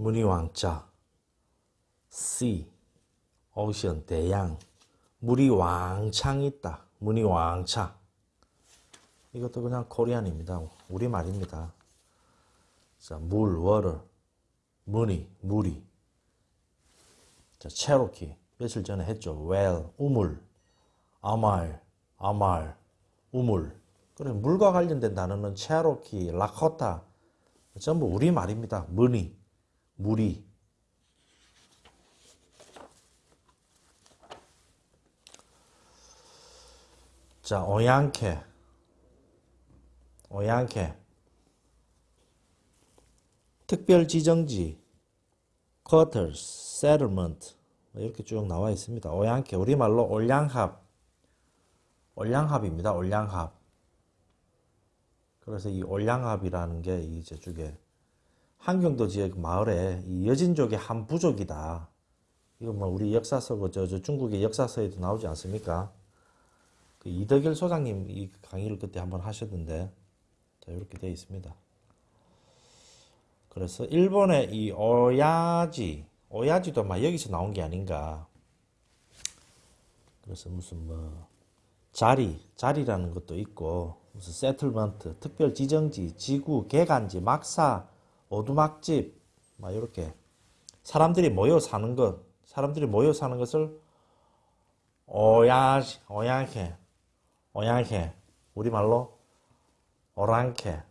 문이 왕자. Sea ocean 대양. 물이 왕창 있다. 문이 왕창. 이것도 그냥 코리안입니다. 우리말입니다. 자, 물, water. 문이, 물이 자, 체로키 며칠 전에 했죠. Well, 우물. 아말, 아말, 우물. 그래 물과 관련된 단어는 체로키, 라코타 전부 우리말입니다. 문이, 물이 자, 오양캐. 오양캐. 특별지정지, quarters, settlement 뭐 이렇게 쭉 나와 있습니다. 오양캐 우리말로 올량합, 올량합입니다. 올량합. 그래서 이 올량합이라는 게이 저쪽에 한경도 지역 마을에 이 여진족의 한 부족이다. 이거 뭐 우리 역사서 저, 저 중국의 역사서에도 나오지 않습니까? 그 이덕일 소장님 이 강의를 그때 한번 하셨는데 자 이렇게 되어 있습니다. 그래서 일본의 이 오야지 오야지도 막 여기서 나온 게 아닌가. 그래서 무슨 뭐 자리 자리라는 것도 있고 무슨 settlement 특별 지정지 지구 개간지 막사 오두막집 막 이렇게. 사람들이 모여 사는 것 사람들이 모여 사는 것을 오야 오야게 오양캐 우리말로 오랑캐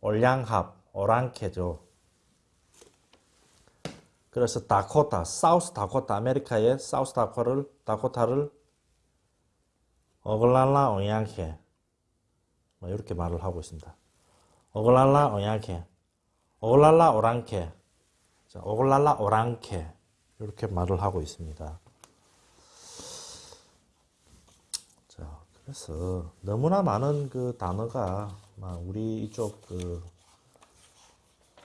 올량합 오랑캐죠. 그래서 다코타 사우스 다코타 아메리카의 사우스 다코타를 다코타를 어글랄라 오양캐 뭐 이렇게 말을 하고 있습니다. 어글랄라 오양캐 어글랄라 오랑캐 자, 오글랄라 오랑캐 이렇게 말을 하고 있습니다 그래서 너무나 많은 그 단어가 우리 이쪽 그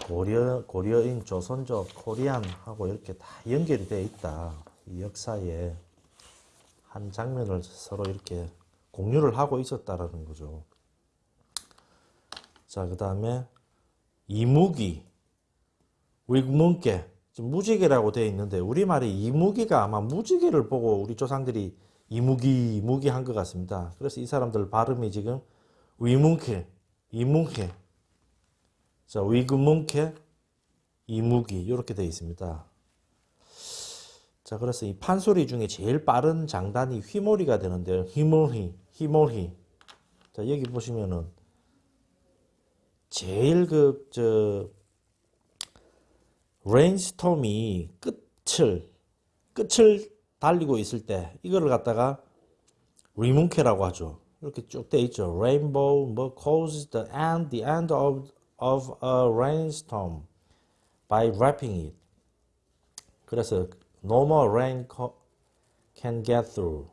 고려 고려인 조선족 코리안하고 이렇게 다 연결이 되어 있다. 이 역사에 한 장면을 서로 이렇게 공유를 하고 있었다라는 거죠. 자, 그 다음에 이무기, 위문계, 무지개라고 되어 있는데 우리말이 이무기가 아마 무지개를 보고 우리 조상들이 이무기 이무기 한 것 같습니다. 그래서 이 사람들 발음이 지금 위문케 이문케 자 위금문케 이무기 이렇게 되어 있습니다. 자 그래서 이 판소리 중에 제일 빠른 장단이 휘몰이가 되는데요. 휘몰히 휘몰히 자 여기 보시면은 제일 그 저 rainstorm이 끝을 끝을 달리고 있을 때 이거를 갖다가 리문케라고 하죠. 이렇게 쭉 돼 있죠. Rainbow 뭐 causes the end, the end of, of a rainstorm by wrapping it. 그래서 no more rain can get through.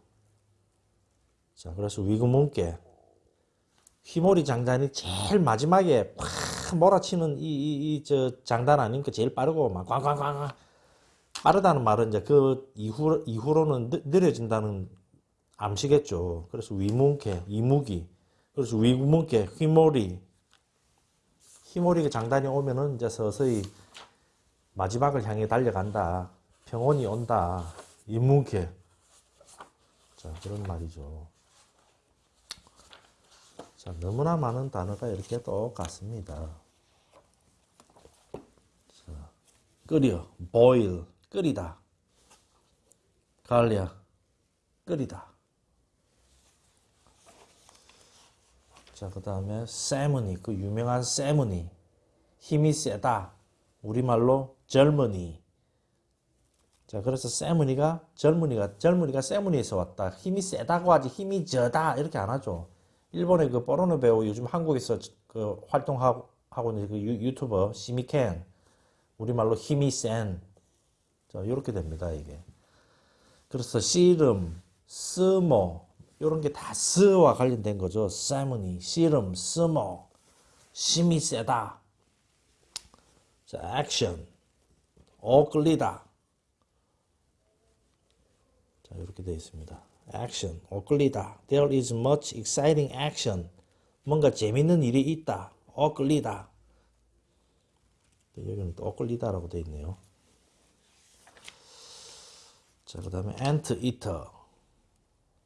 자, 그래서 위구문께 휘몰이 장단이 제일 마지막에 팍 몰아치는 이, 이, 이, 저 장단 아닙니까? 제일 빠르고 막 꽝꽝꽝 빠르다는 말은 이제 그 이후, 이후로는 느, 려진다는 암시겠죠. 그래서 위문계, 이무기, 그래서 위문계, 휘몰이, 휘몰이 장단이 오면은 이제 서서히 마지막을 향해 달려간다. 평온이 온다. 이문계. 자, 그런 말이죠. 자, 너무나 많은 단어가 이렇게 똑같습니다. 자, 끓여, boil, 끓이다. 갈리아 끓이다. 자, 그 다음에 세머니, 그 유명한 세머니. 힘이 세다. 우리말로 젊은이. 자, 그래서 세머니가 젊은이가 젊은이가 세머니에서 왔다. 힘이 세다고 하지 힘이 저다 이렇게 안 하죠. 일본의 그 포르노 배우 요즘 한국에서 그 활동하고 하고 있는 그 유, 튜버 시미켄 우리말로 힘이 센 자, 이렇게 됩니다, 이게. 그래서 씨름, 스모, 이런 게 다 스와 관련된 거죠. 세무니, 씨름, 스모, 심이 세다. 자, 액션, 오끌리다. 자, 이렇게 되어 있습니다. 액션, 오끌리다. There is much exciting action. 뭔가 재밌는 일이 있다. 오끌리다. 여기는 또 끌리다 라고 돼 있네요. 자, 그 다음에 ant eater.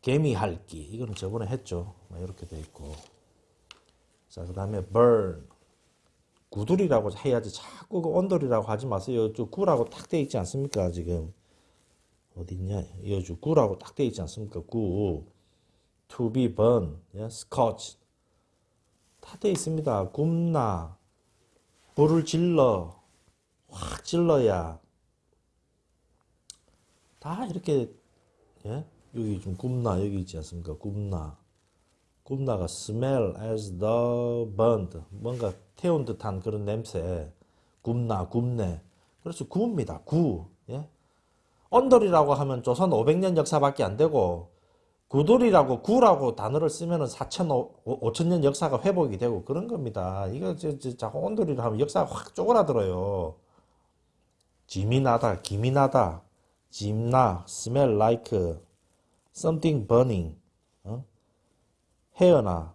개미 핥기. 이거는 저번에 했죠. 뭐 이렇게 돼 있고. 자, 그 다음에 burn. 구들이라고 해야지 자꾸 그 언더리라고 하지 마세요. 저 구라고 딱돼 있지 않습니까? 지금. 어딨냐? 여주 구라고 딱 돼 있지 않습니까? 구. to be burn. 예? scorch. 다 돼 있습니다. 굽나. 불을 질러. 확 질러야. 다 이렇게, 예? 여기 좀 굽나. 여기 있지 않습니까? 굽나. 굽나가 smell as the burned. 뭔가 태운 듯한 그런 냄새. 굽나, 굽네. 그래서 구입니다. 구. 예? 언더리라고 하면 조선 500년 역사밖에 안 되고, 구돌이라고 구라고 단어를 쓰면은 4천 5천 역사가 회복이 되고 그런 겁니다. 이거 자꾸 온돌이라 하면 역사가 확 쪼그라들어요. 김이 나다, 짐나, smell like something burning, 어? 헤어나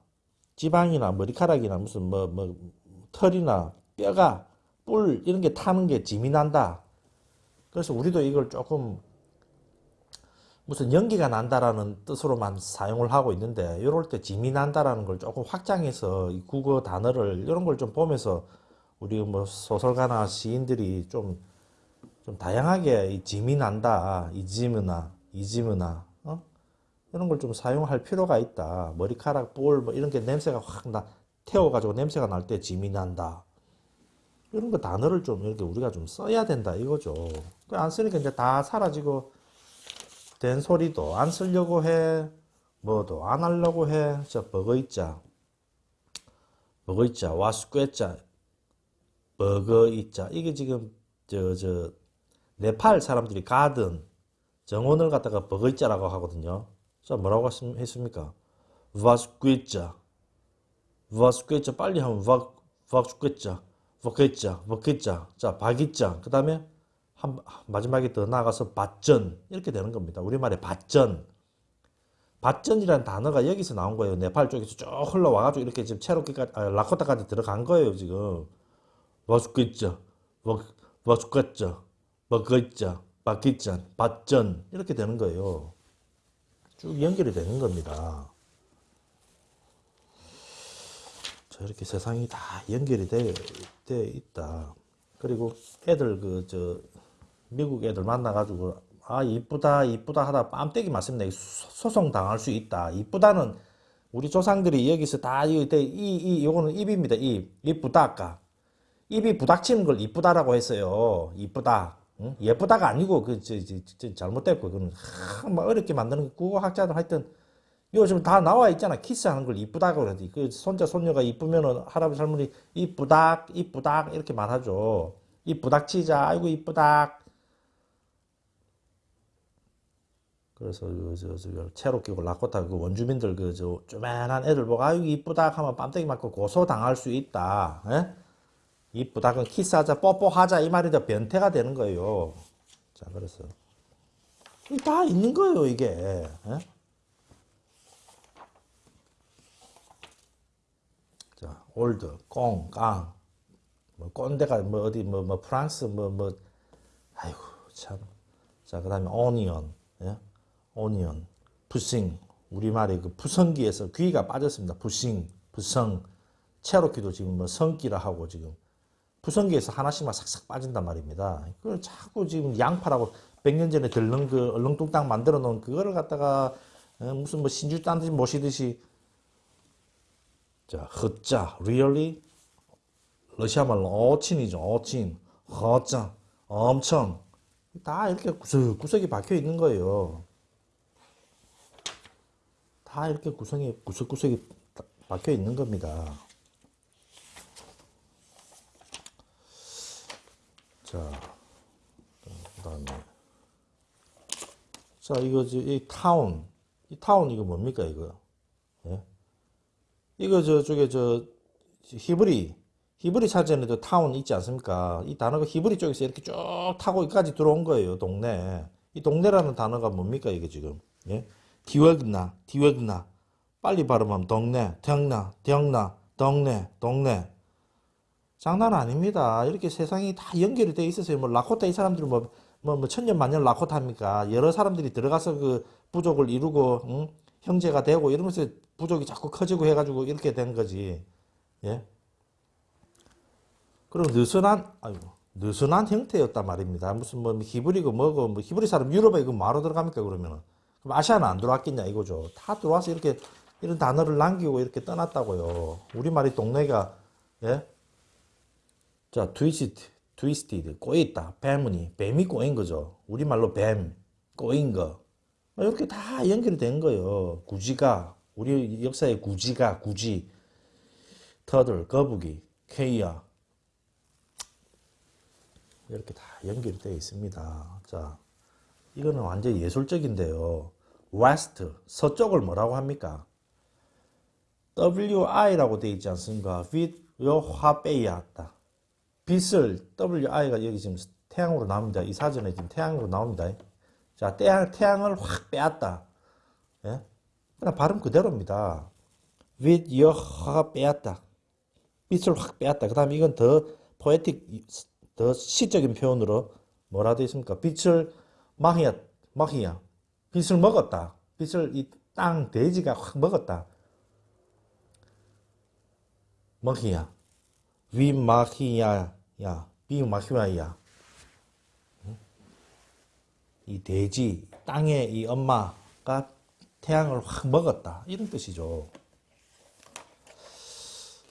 지방이나 머리카락이나 무슨 뭐 뭐 털이나 뼈가 뿔 이런 게 타는 게 난다. 그래서 우리도 이걸 조금 무슨 연기가 난다라는 뜻으로만 사용을 하고 있는데 이럴 때 짐이 난다라는 걸 조금 확장해서 이 국어 단어를 이런 걸 좀 보면서 우리 뭐 소설가나 시인들이 좀, 좀 다양하게 이 짐이 난다 이지무나 이지무나 어? 이런 걸 좀 사용할 필요가 있다 머리카락 볼 뭐 이런 게 냄새가 확 나 태워가지고 냄새가 날 때 짐이 난다 이런 거 단어를 좀 이렇게 우리가 좀 써야 된다 이거죠 안 쓰니까 이제 다 사라지고 된 소리도 안 쓰려고 해. 뭐도 안 하려고 해. 저 버거있자. 버거있자. 와스꿰자. 버거있자. 이게 지금 저 저 네팔 사람들이 가든 정원을 갖다가 버거있자라고 하거든요. 자 뭐라고 했습니까? 와스꿰자. 와스꿰자 빨리 하면 와 와스꿰자. 버거있자. 버거있자. 자 박있자. 그 다음에 한, 마지막에 더 나가서 밭전 이렇게 되는 겁니다. 우리말에 밭전. 밭전이라는 단어가 여기서 나온 거예요. 네팔 쪽에서 쭉 흘러와가지고 이렇게 지금 체로키까지, 아, 라코타까지 들어간 거예요, 지금. 와죽겠죠. 와죽겠죠. 먹겠죠. 바뀌죠. 밭전. 이렇게 되는 거예요. 쭉 연결이 되는 겁니다. 자, 이렇게 세상이 다 연결이 되, 되 있다. 그리고 애들 그, 저, 미국 애들 만나가지고 아 이쁘다 이쁘다 하다 뺨때기 맞습니다. 소송 당할 수 있다. 이쁘다는 우리 조상들이 여기서 다이이이 요거는 입입니다. 입 이쁘다까 입이 부닥치는 걸 이쁘다라고 했어요. 이쁘다. 응? 예쁘다가 아니고 그 저, 저, 저, 잘못됐고 그건 하, 뭐 어렵게 만드는 국어학자들 하여튼 요즘 다 나와 있잖아. 키스하는 걸 이쁘다고 그러지. 그 손자 손녀가 이쁘면은 할아버지 할머니 이쁘다 이쁘다 이렇게 말하죠. 이쁘닥 치자 아이고 이쁘다 그래서 그 저, 저, 체로키고 라코타 그 원주민들 그 저 쪼맨한 애들 보고 아유 이쁘다 하면 뺨때기 맞고 고소 당할 수 있다. 에? 예? 이쁘다 그 키스하자 뽀뽀하자 이 말이 더 변태가 되는 거예요. 자 그래서 다 있는 거예요 이게. 에? 예? 자 올드 꽁 깡. 뭐 꼰대가 뭐 어디 뭐뭐 뭐 프랑스 뭐뭐 뭐, 아이고 참. 자 그다음에 오니언. 예? 오니언, 부싱, 우리말의 그 부성기에서 귀가 빠졌습니다. 부싱, 부성, 체로키도 지금 뭐 성기라 하고 지금 부성기에서 하나씩만 싹싹 빠진단 말입니다. 그걸 자꾸 지금 양파라고 100년 전에 들렁 그 얼렁뚱땅 만들어 놓은 그거를 갖다가 어, 무슨 뭐 신주 딴 듯이 모시듯이 자, 허자, really? 러시아 말로 어친이죠, 어친, 허자, 엄청 다 이렇게 구석구석이 박혀 있는 거예요. 다 이렇게 구성이 구석구석이 박혀 있는 겁니다. 자, 그다음에 자 이거 이 타운 이 타운 이거 뭡니까 이거? 예? 이거 저쪽에 저 히브리 히브리 사전에도 타운 있지 않습니까? 이 단어가 히브리 쪽에서 이렇게 쭉 타고 여기까지 들어온 거예요 동네. 이 동네라는 단어가 뭡니까 이게 지금? 예? 디워그나, 디워그나. 빨리 발음하면 동네, 덩나, 덩나, 동네, 동네. 장난 아닙니다. 이렇게 세상이 다 연결이 돼 있어서요. 뭐 라코타 이 사람들은 뭐, 뭐, 뭐 천년 만년 라코타 합니까? 여러 사람들이 들어가서 그 부족을 이루고, 응? 형제가 되고 이러면서 부족이 자꾸 커지고 해가지고 이렇게 된 거지. 예? 그리고 느슨한, 아이고, 느슨한 형태였단 말입니다. 무슨 뭐 히브리고 뭐고, 뭐 히브리 사람 유럽에 이거 뭐하러 들어갑니까, 그러면은? 그럼 아시아는 안 들어왔겠냐, 이거죠. 다 들어와서 이렇게 이런 단어를 남기고 이렇게 떠났다고요. 우리말이 동네가, 예? 자, twist, twisted, 꼬였다. 뱀이, 뱀이 꼬인 거죠. 우리말로 뱀, 꼬인 거. 이렇게 다 연결이 된 거예요. 구지가, 우리 역사의 구지가, 구지. turtle, 거북이, 케이야. 이렇게 다 연결이 되어 있습니다. 자, 이거는 완전 예술적인데요. west, 서쪽을 뭐라고 합니까? WI라고 되어 있지 않습니까? 빛, 요, 화, 빼야다. 빛을, WI가 여기 지금 태양으로 나옵니다. 이 사전에 지금 태양으로 나옵니다. 자, 태양, 태양을 확 빼앗다. 예? 그냥 발음 그대로입니다. with, 요, 화, 빼앗다. 빛을 확 빼앗다. 그 다음에 이건 더 포에틱, 더 시적인 표현으로 뭐라 되어 있습니까? 빛을 마히야, 마히야. 빛을 먹었다. 빛을 이 땅 돼지가 확 먹었다. 먹히야. 위 마히야 야. 비 마히야 야. 이 돼지, 땅의 이 엄마가 태양을 확 먹었다. 이런 뜻이죠.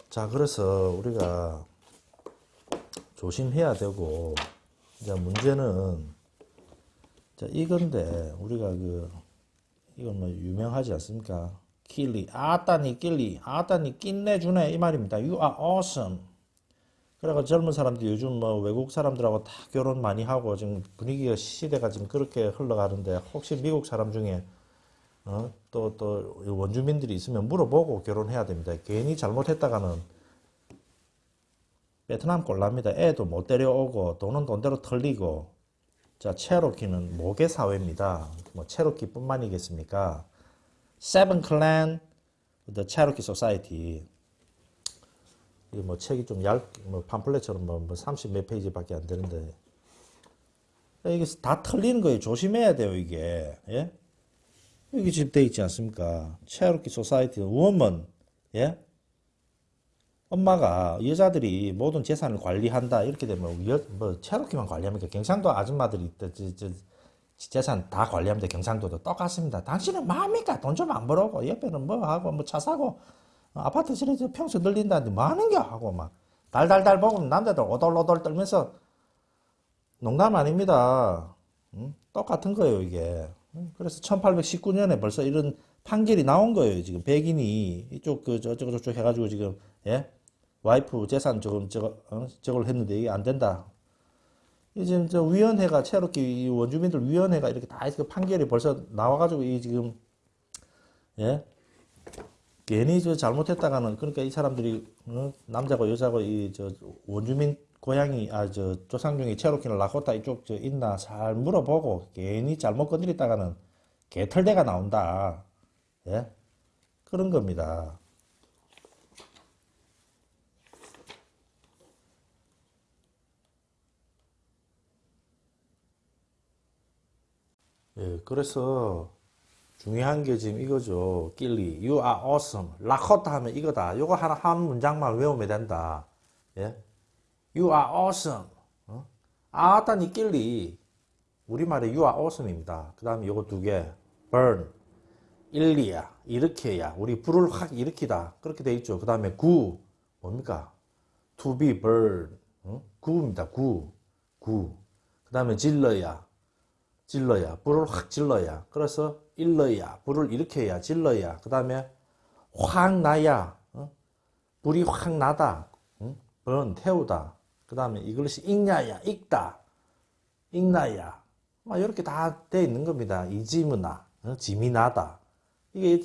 자, 그래서 우리가 조심해야 되고, 이제 문제는, 자, 이건데, 우리가 그, 이건 뭐 유명하지 않습니까? killy, 아따니 killy, 아따니 끝내주네 이 말입니다. You are awesome. 그래가 젊은 사람들이 요즘 뭐 외국 사람들하고 다 결혼 많이 하고 지금 분위기가 시대가 지금 그렇게 흘러가는데 혹시 미국 사람 중에 어? 또, 또 원주민들이 있으면 물어보고 결혼해야 됩니다. 괜히 잘못했다가는 베트남 꼴납니다. 애도 못 데려오고 돈은 돈대로 털리고 자 체로키는 모계 사회입니다. 뭐 체로키뿐만이겠습니까? Seven Clan, The Cherokee Society. 이뭐 책이 좀 얇, 뭐 팜플렛처럼 뭐, 뭐30몇 페이지밖에 안 되는데 이게 다 털리는 거예요. 조심해야 돼요 이게. 예? 여기 지금 돼 있지 않습니까? 체로키 소사이티 우먼 예? 엄마가 여자들이 모든 재산을 관리한다 이렇게 되면 여, 뭐 체로키만 관리합니까? 경상도 아줌마들이 저, 저, 재산 다 관리합니다. 경상도도 똑같습니다. 당신은 뭡니까? 돈 좀 안 벌어고 옆에는 뭐 하고 뭐 차 사고 아파트 실에서 평수 늘린다는데 뭐 하는겨 하고 막 달달달 먹으면 남자들 오돌오돌 떨면서 농담 아닙니다. 응? 똑같은 거예요 이게. 그래서 1819년에 벌써 이런 판결이 나온 거예요 지금. 백인이 이쪽 그 저쪽 저쪽 해가지고 지금 예? 와이프 재산 조금 저거 어? 저걸 했는데 이게 안 된다. 지금 저 위원회가 체로키 원주민들 위원회가 이렇게 다 해서 판결이 벌써 나와가지고 이 지금 예? 괜히 저 잘못했다가는 그러니까 이 사람들이 어? 남자고 여자고 이 저 원주민 고향이 아 저 조상 중에 체로키나 라코타 이쪽 저 있나 잘 물어보고 괜히 잘못 건드렸다가는 개털대가 나온다 예 그런 겁니다. 예, 그래서 중요한 게 지금 이거죠. 끼리. You are awesome. 라코타 하면 이거다. 요거 하나 한 문장만 외우면 된다. 예? You are awesome. 어? 아따니 끼리. 우리말에 you are awesome입니다. 그 다음에 요거 두 개. burn. 일리야. 일으켜야. 우리 불을 확 일으키다. 그렇게 돼 있죠. 그 다음에 구. 뭡니까? to be burn. 어? 구입니다. 구. 구. 그 다음에 질러야. 질러야 불을 확 질러야 그래서 일러야 불을 일으켜야 질러야 그 다음에 확 나야 어? 불이 확 나다 응? 번 태우다 그 다음에 이것이 익냐야 익다 익나야 막 이렇게 다 돼 있는 겁니다 이지문나 어? 짐이 나다 이게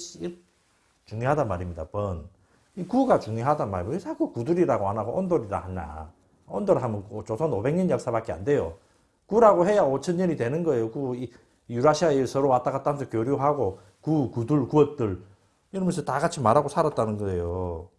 중요하다 말입니다 번 이 구가 중요하다 말이에요 왜 자꾸 구들이라고 안 하고 온돌이라 하나 온돌 하면 조선 500년 역사밖에 안 돼요 구라고 해야 5천년이 되는 거예요. 구, 유라시아에 서로 왔다 갔다 하면서 교류하고 구, 구들, 구엇들 이러면서 다 같이 말하고 살았다는 거예요.